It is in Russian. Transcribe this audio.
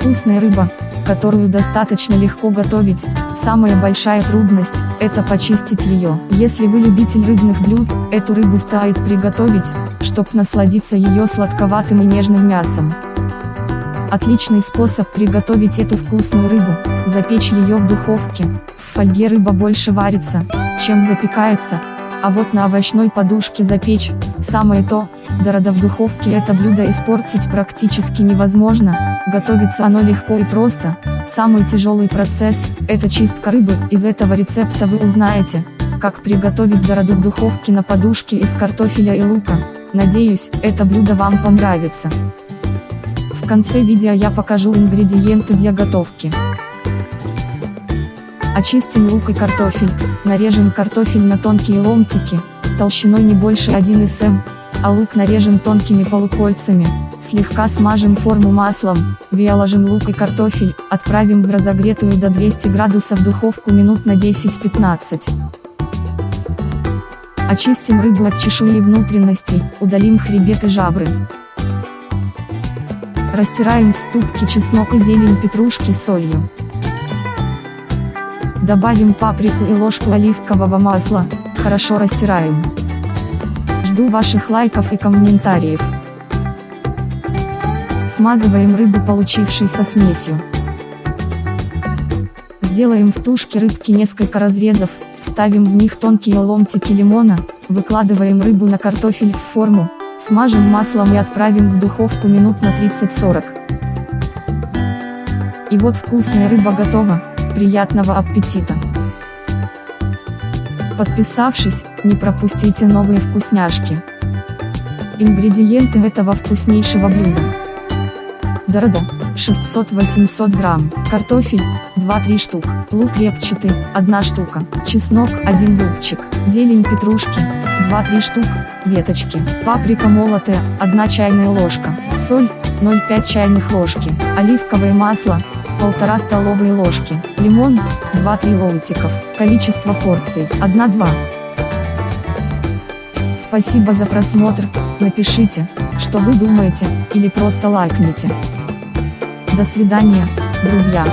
Вкусная рыба, которую достаточно легко готовить, самая большая трудность – это почистить ее. Если вы любитель рыбных блюд, эту рыбу стоит приготовить, чтобы насладиться ее сладковатым и нежным мясом. Отличный способ приготовить эту вкусную рыбу – запечь ее в духовке. В фольге рыба больше варится, чем запекается, а вот на овощной подушке запечь – самое то, Дорода в духовке это блюдо испортить практически невозможно, готовится оно легко и просто, самый тяжелый процесс – это чистка рыбы, из этого рецепта вы узнаете, как приготовить дороду в духовке на подушке из картофеля и лука, надеюсь, это блюдо вам понравится. В конце видео я покажу ингредиенты для готовки. Очистим лук и картофель, нарежем картофель на тонкие ломтики, толщиной не больше 1 см, а лук нарежем тонкими полукольцами, слегка смажем форму маслом, выложим лук и картофель, отправим в разогретую до 200 градусов духовку минут на 10-15. Очистим рыбу от чешуи и внутренностей, удалим хребет и жабры. Растираем в ступке чеснок и зелень петрушки солью. Добавим паприку и ложку оливкового масла, хорошо растираем. Жду ваших лайков и комментариев. Смазываем рыбу получившейся смесью. Сделаем в тушке рыбки несколько разрезов, вставим в них тонкие ломтики лимона, выкладываем рыбу на картофель в форму, смажем маслом и отправим в духовку минут на 30-40. И вот вкусная рыба готова, приятного аппетита! Подписавшись, не пропустите новые вкусняшки. Ингредиенты этого вкуснейшего блюда. Дорода, 600-800 грамм, картофель, 2-3 штук, лук репчатый, 1 штука, чеснок, 1 зубчик, зелень петрушки, 2-3 штук, веточки, паприка молотая, 1 чайная ложка, соль, 0,5 чайных ложки, оливковое масло, полтора столовые ложки, лимон, 2-3 ломтиков, количество порций, 1-2. Спасибо за просмотр, напишите, что вы думаете, или просто лайкните. До свидания, друзья.